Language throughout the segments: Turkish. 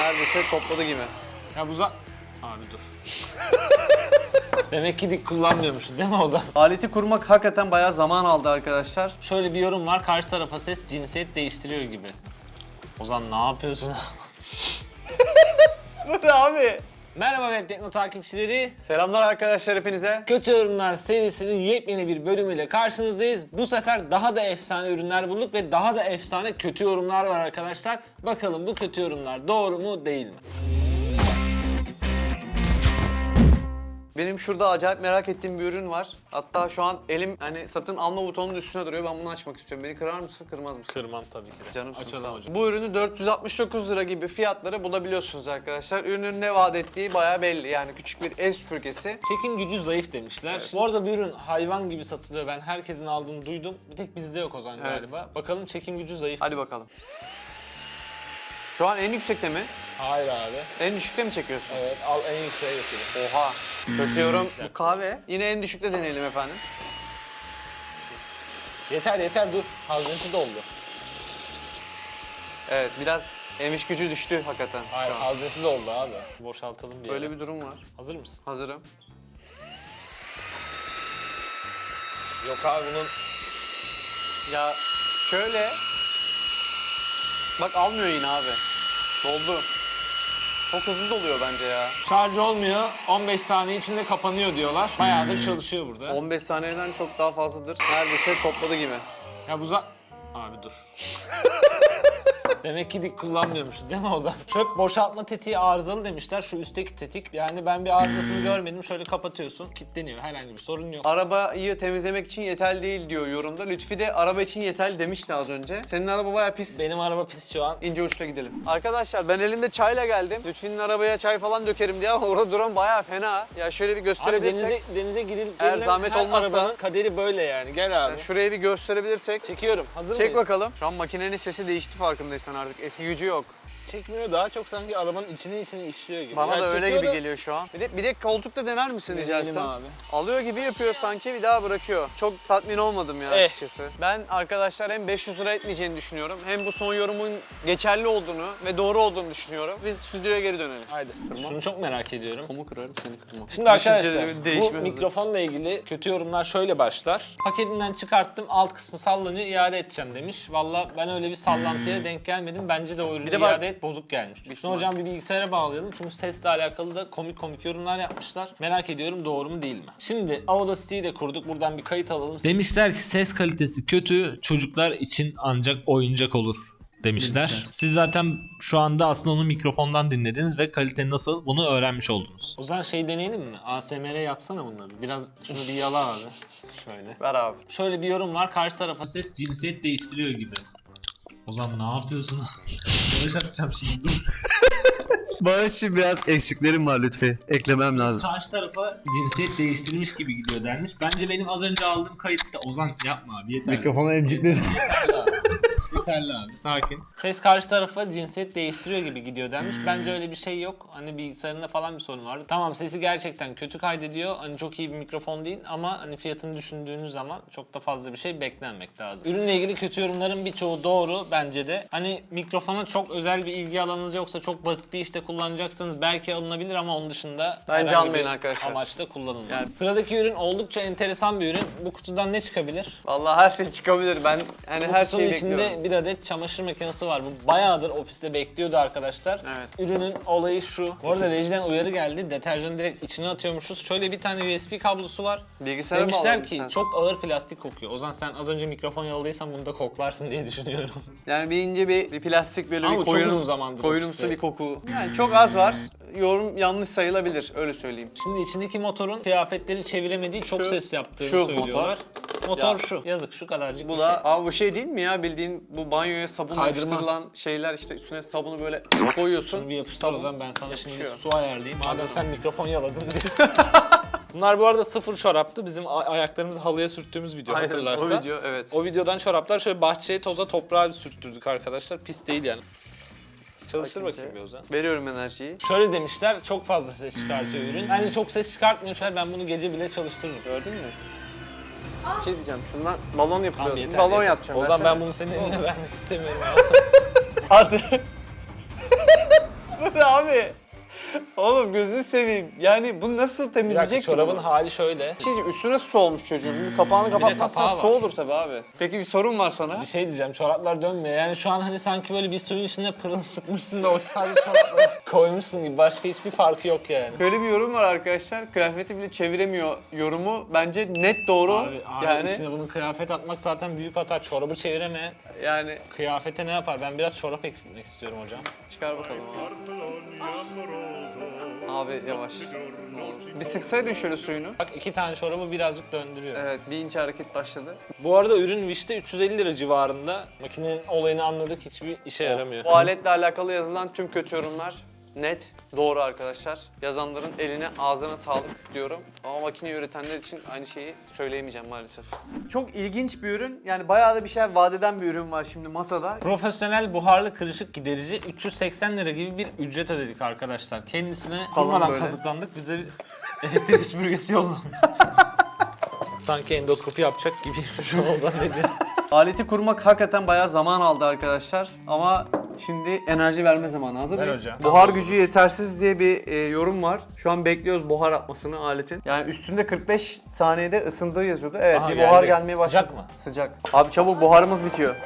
neredeyse topladı gibi. Ya bu za... Abi dur. Demek ki dik kullanmıyormuşuz değil mi Ozan? Aleti kurmak hakikaten bayağı zaman aldı arkadaşlar. Şöyle bir yorum var. Karşı tarafa ses cinsiyet değiştiriyor gibi. Ozan ne yapıyorsun? Bu ne abi? Merhaba Web Tekno takipçileri. Selamlar arkadaşlar hepinize. Kötü Yorumlar serisinin yepyeni bir bölümüyle karşınızdayız. Bu sefer daha da efsane ürünler bulduk ve daha da efsane kötü yorumlar var arkadaşlar. Bakalım bu kötü yorumlar doğru mu değil mi? Benim şurada acayip merak ettiğim bir ürün var. Hatta şu an elim hani satın alma butonunun üstüne duruyor. Ben bunu açmak istiyorum. Beni kırar mısın, kırmaz mısın? Kırmam tabii ki de. Canımsın Açalım hocam. Bu ürünü 469 lira gibi fiyatları bulabiliyorsunuz arkadaşlar. Ürünün ne vaat ettiği bayağı belli. Yani küçük bir ev süpürgesi. Çekim gücü zayıf demişler. Bu arada bu ürün hayvan gibi satılıyor. Ben herkesin aldığını duydum. Bir tek bizde yok Ozan Evet. galiba. Bakalım çekim gücü zayıf. Hadi bakalım. Şu an en yüksekte mi? Hayır abi. En düşükte mi çekiyorsun? Evet al en yükseğe götürün. Oha. Kötü yorum. Bu kahve. Yine en düşükte deneyelim efendim. Yeter yeter dur. Haznesi doldu. Evet biraz emiş gücü düştü hakikaten. Hayır şu an. haznesi doldu abi. Boşaltalım bir Böyle yere. bir durum var. Hazır mısın? Hazırım. Yok abi bunun Ya şöyle. Bak almıyor yine abi. Doldu. Çok hızlı doluyor bence ya. şarj olmuyor. 15 saniye içinde kapanıyor diyorlar. Bayağıdır çalışıyor burada. 15 saniyeden çok daha fazladır. Neredeyse topladı gibi. Ya bu za... Abi dur. Demek ki dik kullanmıyormuşuz değil mi Ozan? Çöp boşaltma tetiği arızalı demişler. Şu üstteki tetik. Yani ben bir arızasını görmedim. Şöyle kapatıyorsun. Kilitleniyor. Herhangi bir sorun yok. Arabayı temizlemek için yeterli değil diyor yorumda. Lütfi de araba için yeterli demişti az önce. Senin araba bayağı pis. Benim araba pis şu an. İnce uçla gidelim. Arkadaşlar ben elimde çayla geldim. Lütfi'nin arabaya çay falan dökerim diye ama orada duran bayağı fena. Ya şöyle bir Abi gösterebilirsek. denize, denize gidilip Eğer zahmet her olmazsa- arabanın kaderi böyle yani. Gel abi. Yani şurayı bir gösterebilirsek. Çekiyorum. Hazır Çek mıyız? bakalım. Şu an makinenin sesi değişti farkındaysan artık. Eski gücü yok. Çekmiyor. Daha çok sanki arabanın içine içine işliyor gibi. Bana Ya da öyle gibi da- geliyor şu an. Bir de, bir de koltukta dener misin rica etsem? abi. Alıyor gibi yapıyor sanki bir daha bırakıyor. Çok tatmin olmadım ya Eh. açıkçası. Ben arkadaşlar hem 500 lira etmeyeceğini düşünüyorum. Hem bu son yorumun geçerli olduğunu ve doğru olduğunu düşünüyorum. Biz stüdyoya geri dönelim. Haydi. Şunu çok merak ediyorum. Komu kırarım seni kırmam. Şimdi arkadaşlar bu mikrofonla ilgili kötü yorumlar şöyle başlar. Paketinden çıkarttım alt kısmı sallanıyor iade edeceğim demiş. Valla ben öyle bir sallantıya denk gelmedim. Bence de o ürünü iade et bozuk gelmiş. Şunu hocam bir bilgisayara bağlayalım çünkü sesle alakalı da komik komik yorumlar yapmışlar. Merak ediyorum doğru mu değil mi? Şimdi Audacity'yi de kurduk. Buradan bir kayıt alalım. Demişler ki ses kalitesi kötü, çocuklar için ancak oyuncak olur demişler. Siz zaten şu anda aslında onu mikrofondan dinlediniz ve kalite nasıl bunu öğrenmiş oldunuz. O zaman şey deneyelim mi? ASMR yapsana bunları. Biraz şunu bir yala abi. Şöyle. Ver abi. Şöyle bir yorum var. Karşı tarafa Ses cinsiyet değiştiriyor gibi. Ozan ne yapıyorsun? Barış atacağım şimdi dur. Bana şimdi biraz eksiklerim var lütfen. Eklemem lazım. Karşı tarafa cinsiyet değiştirmiş gibi gidiyor dermiş. Bence benim az önce aldığım kayıtta Ozan yapma abi yeter. Mikrofona emciklerim. Yeterli abi sakin. Ses karşı tarafa cinsiyet değiştiriyor gibi gidiyor demiş. Bence öyle bir şey yok. Hani bilgisayarında falan bir sorun vardı. Tamam sesi gerçekten kötü kaydediyor. Hani çok iyi bir mikrofon değil ama hani fiyatını düşündüğünüz zaman çok da fazla bir şey beklenmek lazım. Ürünle ilgili kötü yorumların birçoğu doğru bence de. Hani mikrofona çok özel bir ilgi alanınız yoksa çok basit bir işte kullanacaksanız belki alınabilir ama onun dışında Bence herhangi almayın bir arkadaşlar. amaçla kullanılmaz. Yani- Sıradaki ürün oldukça enteresan bir ürün. Bu kutudan ne çıkabilir? Vallahi her şey çıkabilir. Ben hani Bu her kutunun şeyi içinde bekliyorum. bir adet çamaşır makinesi var. Bu bayağıdır ofiste bekliyordu arkadaşlar. Evet. Ürünün olayı şu. Bu arada rejiden uyarı geldi. Deterjanı direkt içine atıyormuşuz. Şöyle bir tane USB kablosu var. Bilgisayara Demişler ki sen. çok ağır plastik kokuyor. O zaman sen az önce mikrofon yaladıysan bunu da koklarsın diye düşünüyorum. Yani bir ince bir, bir plastik böyle Ama bir koyun, koyunumsu ofiste. bir koku. Yani çok az var. Yorum yanlış sayılabilir öyle söyleyeyim. Şimdi içindeki motorun kıyafetleri çeviremediği çok Şu- ses yaptığını şu söylüyorlar. Motor, Ya. şu. Yazık şu kadarcık Bu bir da şey. abi bu şey değil mi ya bildiğin bu banyoya sabun Kaydırmaz. yapıştırılan şeyler işte üstüne sabunu böyle koyuyorsun. Şunu bir yapıştır o Sabun zaman ben sana şimdi yapışıyor. su ayarlayayım. Madem sen mikrofon yaladın diye. Bunlar bu arada sıfır çoraptı. Bizim a- ayaklarımızı halıya sürttüğümüz video Aynen, hatırlarsan. o video evet. O videodan çoraplar şöyle bahçeye toza toprağa bir sürttürdük arkadaşlar. Pis değil yani. Çalıştır Bakayım bakayım şey. bir Ozan. Veriyorum enerjiyi. Şöyle demişler çok fazla ses çıkartıyor ürün. Bence çok ses çıkartmıyor. Şöyle ben bunu gece bile çalıştırırım. Gördün mü? Bir şey diyeceğim şundan balon yapılıyor. Tamam yeter. balon yeter. yapacağım. Ozan versene. ben bunu senin eline vermek istemiyorum. Hadi. abi. Oğlum gözünü seveyim. Yani bunu nasıl temizleyecek ki çorabın bunu? hali şöyle. Şey üstüne su olmuş çocuğun. Bir kapağını kapatmazsan kapağı su olur tabii abi. Peki bir sorun var sana. Bir şey diyeceğim çoraplar dönmüyor. Yani şu an hani sanki böyle bir suyun içine pırıl sıkmışsın da o sadece çorapları koymuşsun gibi. Başka hiçbir farkı yok yani. Böyle bir yorum var arkadaşlar. Kıyafeti bile çeviremiyor yorumu. Bence net doğru. Abi, abi yani içine bunu kıyafet atmak zaten büyük hata. Çorabı çeviremeyen yani kıyafete ne yapar? Ben biraz çorap eksiltmek istiyorum hocam. çıkar bakalım abi. Abi yavaş. Ne olur. Bir sıksaydın şöyle suyunu. Bak iki tane çorabı birazcık döndürüyor. Evet bir inç hareket başladı. Bu arada ürün Wish'te 350 lira civarında. Makinenin olayını anladık hiçbir işe yaramıyor. Bu aletle alakalı yazılan tüm kötü yorumlar net, doğru arkadaşlar. Yazanların eline, ağzına sağlık diyorum. Ama makine üretenler için aynı şeyi söyleyemeyeceğim maalesef. Çok ilginç bir ürün. Yani bayağı da bir şey vaat eden bir ürün var şimdi masada. Profesyonel buharlı kırışık giderici 380 lira gibi bir ücret ödedik arkadaşlar. Kendisine Falan durmadan böyle. kazıklandık. Bize bir elektrik süpürgesi yollamış. Sanki endoskopi yapacak gibi şu oldu dedi. Aleti kurmak hakikaten bayağı zaman aldı arkadaşlar. Ama şimdi enerji verme zamanı. Hazır mıyız? hocam. Buhar gücü yetersiz diye bir e, yorum var. Şu an bekliyoruz buhar atmasını aletin. Yani üstünde 45 saniyede ısındığı yazıyordu. Evet Aha, bir buhar geldi. gelmeye başladı. Sıcak mı? Sıcak. Abi çabuk buharımız bitiyor.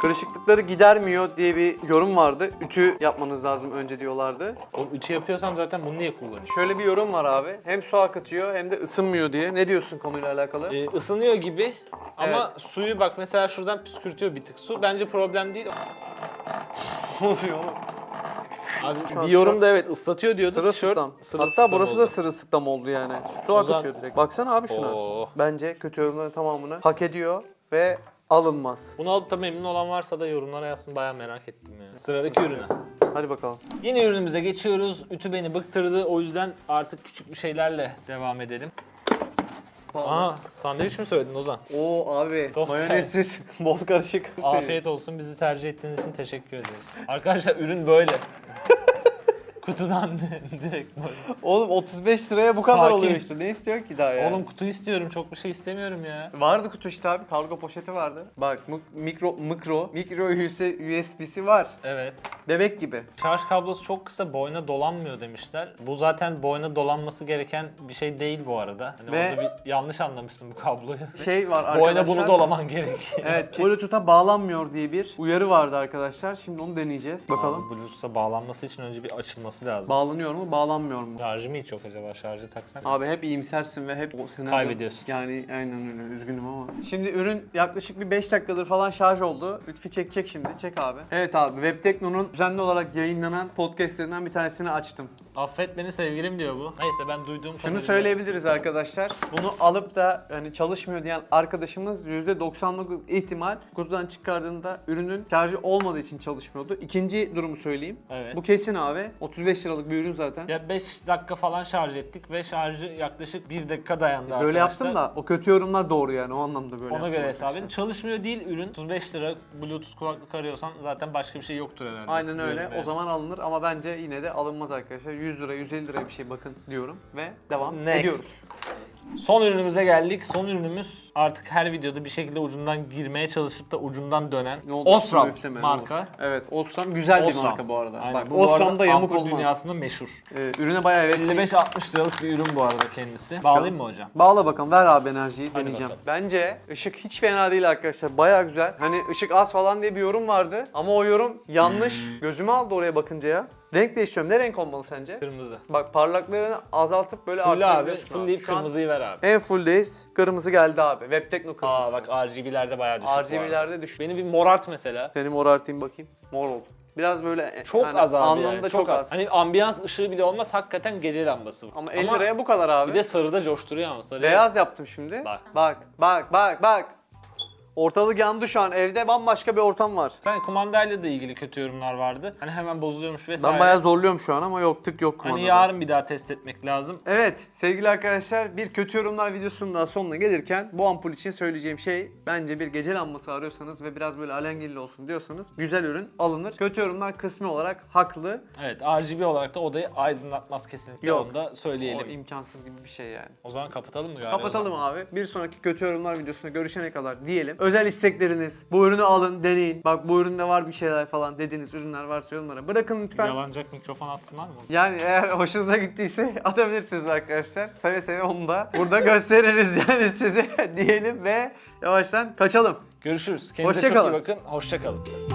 Kırışıklıkları gidermiyor diye bir yorum vardı. Ütü yapmanız lazım önce diyorlardı. Oğlum ütü yapıyorsam zaten bunu niye kullanıyorum? Şöyle bir yorum var abi. Hem su akıtıyor hem de ısınmıyor diye. Ne diyorsun konuyla alakalı? Ee, ısınıyor gibi ama suyu bak mesela şuradan püskürtüyor bir tık su. Bence problem değil. oluyor? Abi Şu an- bir yorum da evet ıslatıyor diyordu. Sırılsıklam. Tişört Hatta sırılsıklam burası oldu. da sırılsıklam oldu yani. Su O zaman- akıtıyor direkt. Baksana abi şuna. Oo. Bence kötü yorumların tamamını hak ediyor ve alınmaz. Bunu alıp da memnun olan varsa da yorumlara yazsın bayağı merak ettim ya. Sıradaki ürüne. Hadi bakalım. Yeni ürünümüze geçiyoruz. Ütü beni bıktırdı. O yüzden artık küçük bir şeylerle devam edelim. Aa, sandviç mi söyledin Ozan? Oo abi Tost mayonezsiz bol karışık. Afiyet olsun. Bizi tercih ettiğiniz için teşekkür ederiz. Arkadaşlar ürün böyle. Kutudan direkt böyle. Oğlum 35 liraya bu kadar Sakin. oluyor işte. Ne istiyorsun ki daha ya? Oğlum kutu istiyorum. Çok bir şey istemiyorum ya. Vardı kutu işte abi. Kargo poşeti vardı. Bak mik- mikro mikro mikro USB'si var. Evet. Bebek gibi. Şarj kablosu çok kısa boyuna dolanmıyor demişler. Bu zaten boyuna dolanması gereken bir şey değil bu arada. Hani Ve- orada bir yanlış anlamışsın bu kabloyu. Şey var arkadaşlar. boyuna bunu dolaman gerek. Evet, Bluetooth'a bağlanmıyor diye bir uyarı vardı arkadaşlar. Şimdi onu deneyeceğiz. Bakalım. Bluetooth'a bağlanması için önce bir açılması lazım. Bağlanıyor mu, bağlanmıyor mu? Şarjı mı hiç yok acaba? Şarjı taksak? Abi hep iyimsersin ve hep o senaryo... Kaybediyorsun. Yani aynen öyle. Üzgünüm ama. Şimdi ürün yaklaşık bir 5 dakikadır falan şarj oldu. Lütfi çekecek şimdi. Çek abi. Evet abi. Webtekno'nun düzenli olarak yayınlanan podcastlerinden bir tanesini açtım. Affet beni sevgilim diyor bu. Neyse ben duyduğum Şunu kadarıyla- söyleyebiliriz arkadaşlar. Bunu alıp da hani çalışmıyor diyen arkadaşımız %99 ihtimal kutudan çıkardığında ürünün şarjı olmadığı için çalışmıyordu. İkinci durumu söyleyeyim. Evet. Bu kesin abi. 35 liralık bir ürün zaten. Ya 5 dakika falan şarj ettik ve şarjı yaklaşık 1 dakika dayandı Böyle arkadaşlar. yaptım da o kötü yorumlar doğru yani o anlamda böyle. Ona yaptım göre arkadaşlar. hesap edin. Çalışmıyor değil ürün. 35 lira Bluetooth kulaklık arıyorsan zaten başka bir şey yoktur herhalde. Aynen öyle. Diyorum yani. O zaman alınır ama bence yine de alınmaz arkadaşlar. 100 lira, 150 liraya bir şey bakın diyorum ve devam Next. ediyoruz. Son ürünümüze geldik. Son ürünümüz artık her videoda bir şekilde ucundan girmeye çalışıp da ucundan dönen Ne oldu? Osram Üfleme, ne marka. Evet, Osram güzel bir Osram. marka bu arada. Aynen. Bak, bu bu arada Osram'da yamuk ampul olmaz. dünyasında meşhur. Ee, ürüne bayağı hevesliyim. 55-60 liralık bir ürün bu arada kendisi. Bağlayayım mı hocam? Bağla bakalım ver abi enerjiyi Hadi deneyeceğim. bakalım. Bence ışık hiç fena değil arkadaşlar. Bayağı güzel. Hani ışık az falan diye bir yorum vardı. Ama o yorum yanlış. Hmm. Gözümü aldı oraya bakınca ya. Renk değiştiriyorum. Ne renk olmalı sence? Kırmızı. Bak parlaklığını azaltıp böyle Full abi. arttırabiliyorsun Full deyip Şu an kırmızıyı ver abi. En fulldeyiz. Kırmızı geldi abi. Webtekno kırmızısı. Aa bak RGB'lerde bayağı düşük bu arada. RGB'lerde düşük. Beni bir morart mesela. Seni morartayım bakayım. Mor oldu. Biraz böyle Çok yani az abi anlamında yani. çok, az. Hani ambiyans ışığı bile olmaz hakikaten gece lambası. bu. Ama 50 liraya bu kadar abi. Bir de sarıda coşturuyor ama sarı. Beyaz yaptım şimdi. Bak. Bak bak bak bak. Ortalık yandı şu an. Evde bambaşka bir ortam var. Sen kumandayla da ilgili kötü yorumlar vardı. Hani hemen bozuluyormuş vesaire. Ben bayağı zorluyorum şu an ama yok tık yok kumandada. Hani yarın bir daha test etmek lazım. Evet sevgili arkadaşlar bir kötü yorumlar videosunun daha sonuna gelirken bu ampul için söyleyeceğim şey bence bir gece lambası arıyorsanız ve biraz böyle alengirli olsun diyorsanız güzel ürün alınır. Kötü yorumlar kısmi olarak haklı. Evet RGB olarak da odayı aydınlatmaz kesinlikle Yok. onu da O söyleyelim. imkansız gibi bir şey yani. O zaman kapatalım mı galiba? Kapatalım abi. Bir sonraki kötü yorumlar videosunda görüşene kadar diyelim. Özel istekleriniz, bu ürünü alın, deneyin. Bak bu üründe var bir şeyler falan dediğiniz ürünler varsa yorumlara bırakın lütfen. Yalancak mikrofon atsınlar mı? Yani eğer hoşunuza gittiyse atabilirsiniz arkadaşlar. Seve seve onu da burada gösteririz yani size diyelim ve yavaştan kaçalım. Görüşürüz. Kendinize Hoşça çok kalın. iyi bakın. Hoşça kalın.